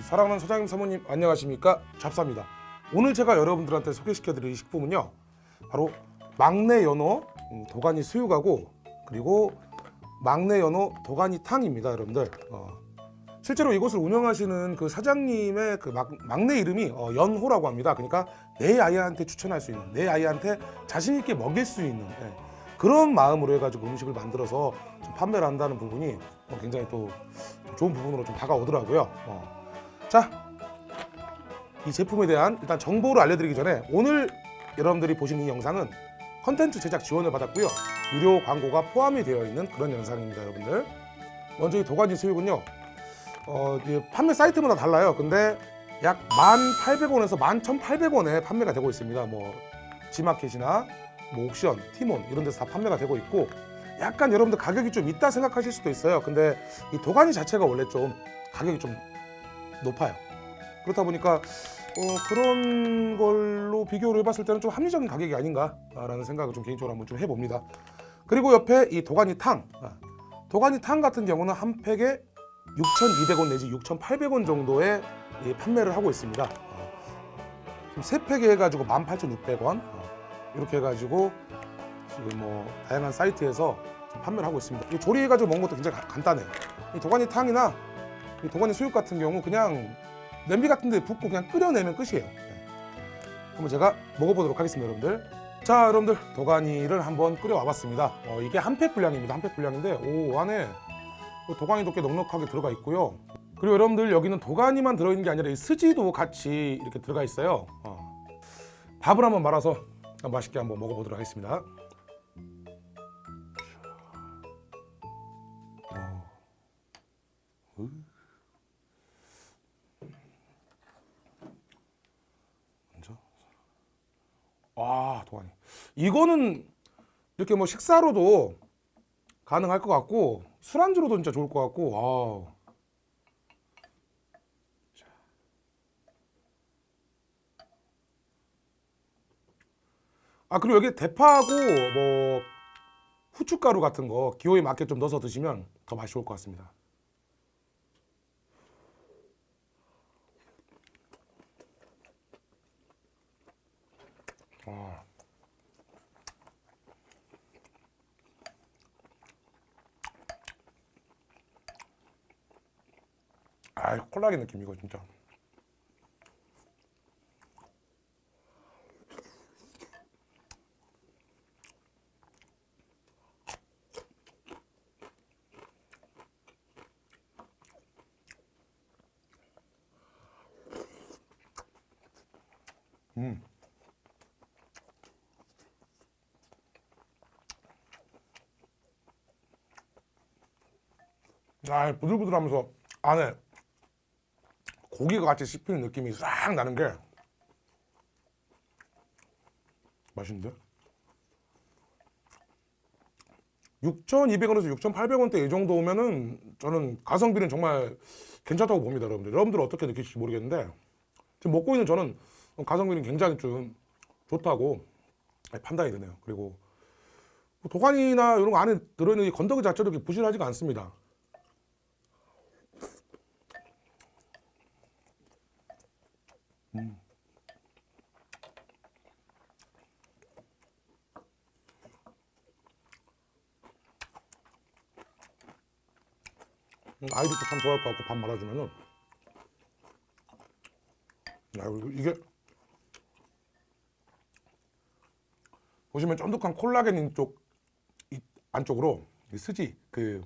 사랑하는 사장님 사모님 안녕하십니까? 잡사입니다. 오늘 제가 여러분들한테 소개시켜 드릴 식품은요 바로 막내 연어 음, 도가니 수육하고 그리고 막내 연어 도가니 탕입니다 여러분들. 어, 실제로 이곳을 운영하시는 그 사장님의 그 막, 막내 이름이 어, 연호라고 합니다. 그러니까 내 아이한테 추천할 수 있는 내 아이한테 자신 있게 먹일 수 있는 예, 그런 마음으로 해가지고 음식을 만들어서 좀 판매를 한다는 부분이 어, 굉장히 또 좋은 부분으로 좀 다가오더라고요. 어. 자, 이 제품에 대한 일단 정보를 알려드리기 전에 오늘 여러분들이 보시는 이 영상은 컨텐츠 제작 지원을 받았고요. 유료 광고가 포함이 되어 있는 그런 영상입니다, 여러분들. 먼저 이 도가니 수육은요. 어, 판매 사이트마다 달라요. 근데 약 1,800원에서 11,800원에 판매가 되고 있습니다. 뭐 지마켓이나 뭐 옥션, 티몬 이런 데서 다 판매가 되고 있고 약간 여러분들 가격이 좀 있다 생각하실 수도 있어요. 근데 이 도가니 자체가 원래 좀 가격이 좀 높아요. 그렇다 보니까 어, 그런 걸로 비교를 해봤을 때는 좀 합리적인 가격이 아닌가라는 생각을 좀 개인적으로 한번 좀 해봅니다. 그리고 옆에 이 도가니 탕, 아, 도가니 탕 같은 경우는 한 팩에 6,200원 내지 6,800원 정도에 이 판매를 하고 있습니다. 어, 지금 세 팩에 해가지고 18,600원 어, 이렇게 해가지고 지금 뭐 다양한 사이트에서 판매를 하고 있습니다. 이 조리해가지고 먹는 것도 굉장히 가- 간단해요. 이 도가니 탕이나 이 도가니 수육 같은 경우 그냥 냄비 같은 데 붓고 그냥 끓여내면 끝이에요. 네. 한번 제가 먹어보도록 하겠습니다 여러분들. 자 여러분들 도가니를 한번 끓여와 봤습니다. 어, 이게 한 팩 분량입니다. 한 팩 분량인데 오 안에 그 도가니도 꽤 넉넉하게 들어가 있고요. 그리고 여러분들 여기는 도가니만 들어있는 게 아니라 이 스지도 같이 이렇게 들어가 있어요. 어. 밥을 한번 말아서 맛있게 한번 먹어보도록 하겠습니다. 먼저 아 도가니 이거는 이렇게 뭐 식사로도 가능할 것 같고 술안주로도 진짜 좋을 것 같고. 자. 아 그리고 여기 대파하고 뭐 후춧가루 같은 거 기호에 맞게 좀 넣어서 드시면 더 맛이 좋을 것 같습니다 아. 아, 콜라겐 느낌 이거 진짜. 음. 아, 부들부들하면서 안에 고기가 같이 씹히는 느낌이 싹 나는 게 맛있는데? 6,200원에서 6,800원대 이 정도면은 저는 가성비는 정말 괜찮다고 봅니다, 여러분들. 여러분들 어떻게 느끼실지 모르겠는데 지금 먹고 있는 저는 가성비는 굉장히 좀 좋다고 판단이 되네요. 그리고 뭐 도가니나 이런 거 안에 들어있는 이 건더기 자체도 이렇게 부실하지가 않습니다. 음, 아이들도 참 좋아할 것 같고 밥 말아주면은. 야 이게 보시면 쫀득한 콜라겐 쪽 이- 안쪽으로 이 스지 그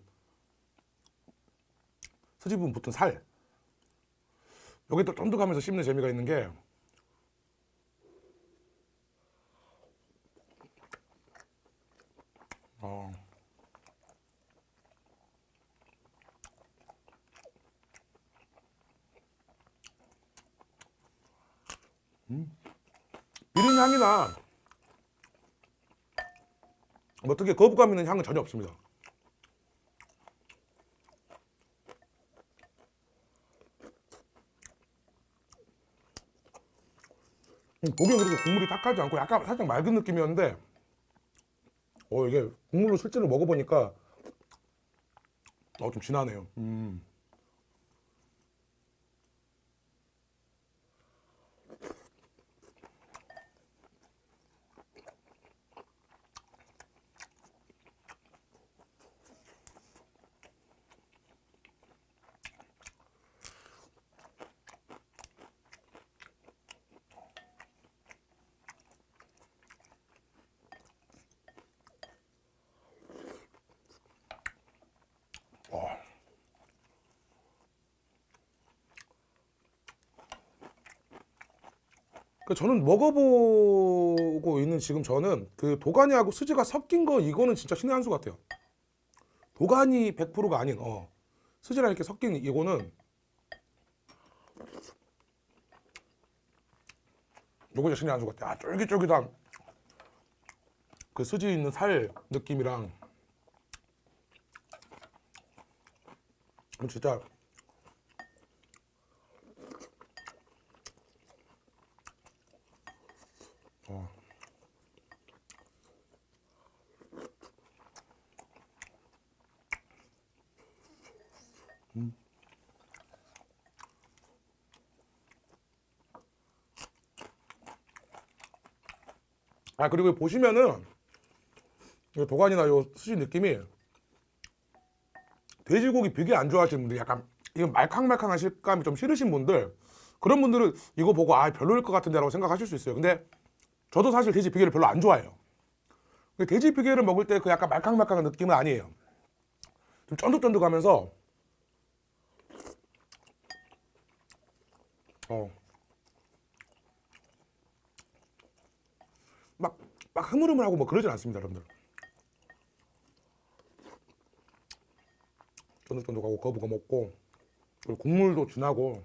스지 부분 붙은 살 여기 또 쫀득하면서 씹는 재미가 있는 게 어. 비린 향이나 뭐 특히 거부감 있는 향은 전혀 없습니다. 고기는 그렇게 국물이 탁하지 않고 약간 살짝 맑은 느낌이었는데 어 이게 국물로 실제로 먹어보니까 어 좀 진하네요. 음. 저는 먹어보고 있는 지금 저는 그 도가니하고 수지가 섞인 거 이거는 진짜 신의 한 수 같아요. 도가니 100%가 아닌 어 수지랑 이렇게 섞인 이거는 요거 신의 한 수 같아. 아 쫄깃쫄깃한 그 수지 있는 살 느낌이랑 진짜 음. 아 그리고 보시면은 이 도가니나 요 수지 느낌이 돼지고기 비계 안 좋아하시는 분들 약간 이건 말캉말캉한 식감이 좀 싫으신 분들 그런 분들은 이거 보고 아 별로일 것 같은데 라고 생각하실 수 있어요. 근데 저도 사실 돼지 비계를 별로 안 좋아해요. 돼지 비계를 먹을 때 그 약간 말캉말캉한 느낌은 아니에요. 좀 쫀득쫀득하면서 어. 막, 막 흐물흐물하고 뭐 그러진 않습니다, 여러분들. 쫀득쫀득하고 거부가 먹고 그리고 국물도 진하고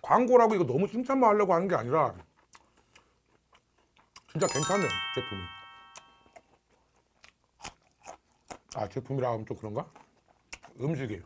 광고라고 이거 너무 칭찬만 하려고 하는 게 아니라 진짜 괜찮네 제품이 아 제품이라 하면 좀 그런가? 음식이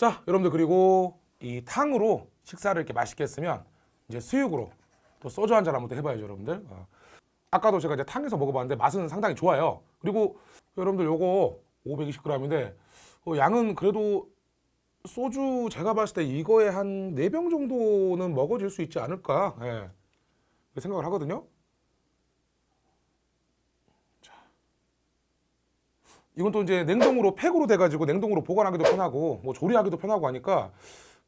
자, 여러분들 그리고 이 탕으로 식사를 이렇게 맛있게 했으면 이제 수육으로 또 소주 한 잔 한번 또 해봐야죠, 여러분들. 어. 아까도 제가 이제 탕에서 먹어봤는데 맛은 상당히 좋아요. 그리고 여러분들 요거 520g인데 어, 양은 그래도 소주 제가 봤을 때 이거에 한 4병 정도는 먹어질 수 있지 않을까 예. 그렇게 생각을 하거든요. 이건 또 이제 냉동으로 팩으로 돼가지고 냉동으로 보관하기도 편하고 뭐 조리하기도 편하고 하니까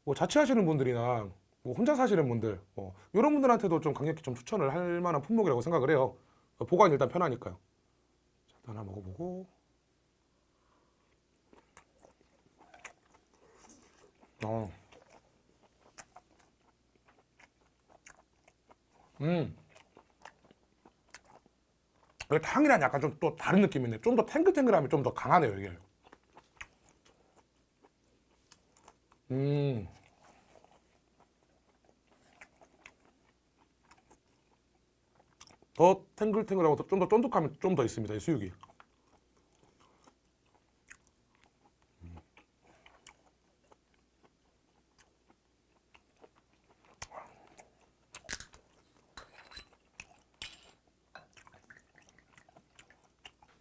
뭐 자취하시는 분들이나 뭐 혼자 사시는 분들 뭐 이런 분들한테도 좀 강력히 좀 추천을 할 만한 품목이라고 생각을 해요. 보관이 일단 편하니까요. 자, 일단 하나 먹어보고. 어. 음. 그 탕이랑 약간 좀 또 다른 느낌이네. 좀더 탱글탱글함이 좀 더 강하네요, 이게. 음. 더 탱글탱글하고 좀 더 쫀득함이 좀 더 있습니다, 이 수육이.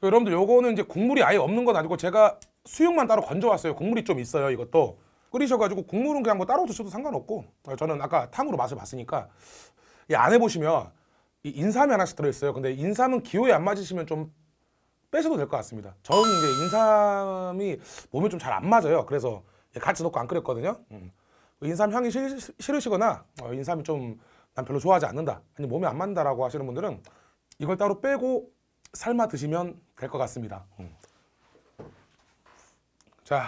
여러분들 요거는 이제 국물이 아예 없는 건 아니고 제가 수육만 따로 건져왔어요. 국물이 좀 있어요. 이것도 끓이셔가지고 국물은 그냥 뭐 따로 드셔도 상관없고 저는 아까 탕으로 맛을 봤으니까 이 안에 보시면 이 인삼이 하나씩 들어있어요. 근데 인삼은 기호에 안 맞으시면 좀 빼셔도 될 것 같습니다. 저는 이제 인삼이 몸에 좀 잘 안 맞아요. 그래서 같이 넣고 안 끓였거든요. 음. 인삼 향이 싫, 싫으시거나 어, 인삼이 좀 난 별로 좋아하지 않는다. 아니 몸에 안 맞는다라고 하시는 분들은 이걸 따로 빼고 삶아 드시면 될 것 같습니다. 음. 자,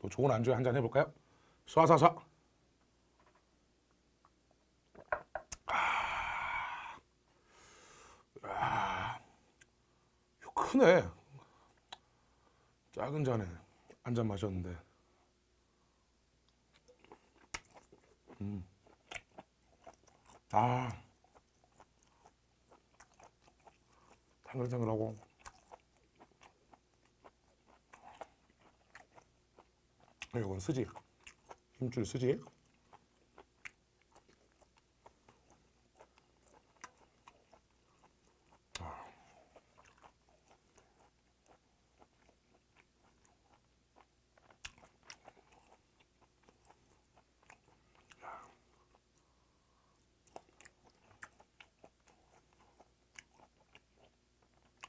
또 좋은 안주에 한 잔 해볼까요? 쏴쏴쏴. 아, 크네. 작은 잔에 한 잔 마셨는데. 음. 아. 탱글탱글하고. 이건 스지? 힘줄 스지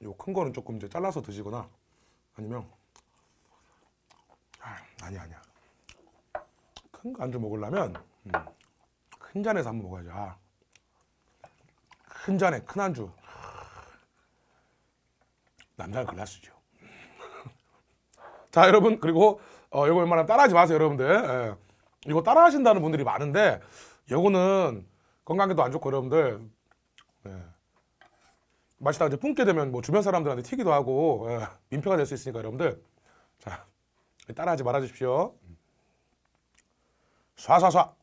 요 큰 거는 조금 이제 잘라서 드시거나 아니면 아, 아니야 아니야. 큰거 안주 먹으려면 음, 큰 잔에서 한번 먹어야지 아, 큰 잔에 큰 안주. 남자는 글라스죠. 자 여러분 그리고 어, 이거 웬만하면 따라하지 마세요 여러분들. 예. 이거 따라 하신다는 분들이 많은데 요거는 건강에도 안 좋고 여러분들. 예. 맛있다 이제 뿜게 되면 뭐 주변 사람들한테 튀기도 하고 예, 민폐가 될 수 있으니까 여러분들. 자 따라하지 말아 주십시오. 쏴쏴쏴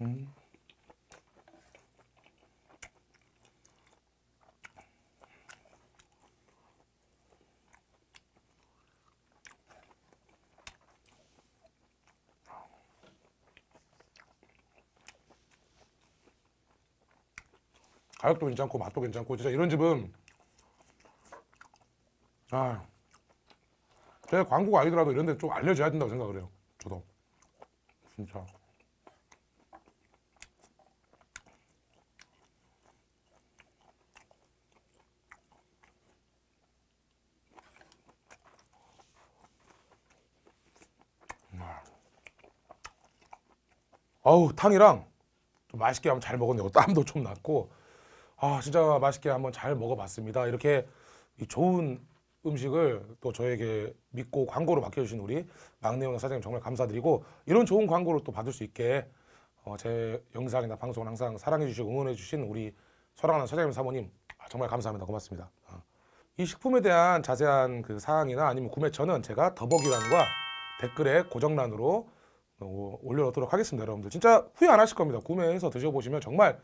음. 가격도 괜찮고 맛도 괜찮고 진짜 이런 집은 아 제가 광고가 아니더라도 이런 데 좀 알려줘야 된다고 생각을 해요 저도 진짜 어우 탕이랑 좀 맛있게 한번 잘 먹었네요. 땀도 좀 났고 아 진짜 맛있게 한번 잘 먹어봤습니다. 이렇게 이 좋은 음식을 또 저에게 믿고 광고로 맡겨주신 우리 막내오너 사장님 정말 감사드리고 이런 좋은 광고를 또 받을 수 있게 어, 제 영상이나 방송을 항상 사랑해주시고 응원해주신 우리 사랑하는 사장님 사모님 아, 정말 감사합니다. 고맙습니다. 어. 이 식품에 대한 자세한 그 사항이나 아니면 구매처는 제가 더보기란과 댓글에 고정란으로 어, 올려놓도록 하겠습니다 여러분들. 진짜 후회 안 하실 겁니다. 구매해서 드셔보시면 정말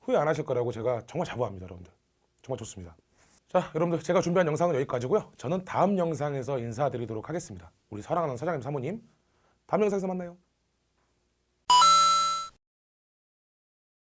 후회 안 하실 거라고 제가 정말 자부합니다 여러분들. 정말 좋습니다. 자 여러분들 제가 준비한 영상은 여기까지고요. 저는 다음 영상에서 인사드리도록 하겠습니다. 우리 사랑하는 사장님 사모님. 다음 영상에서 만나요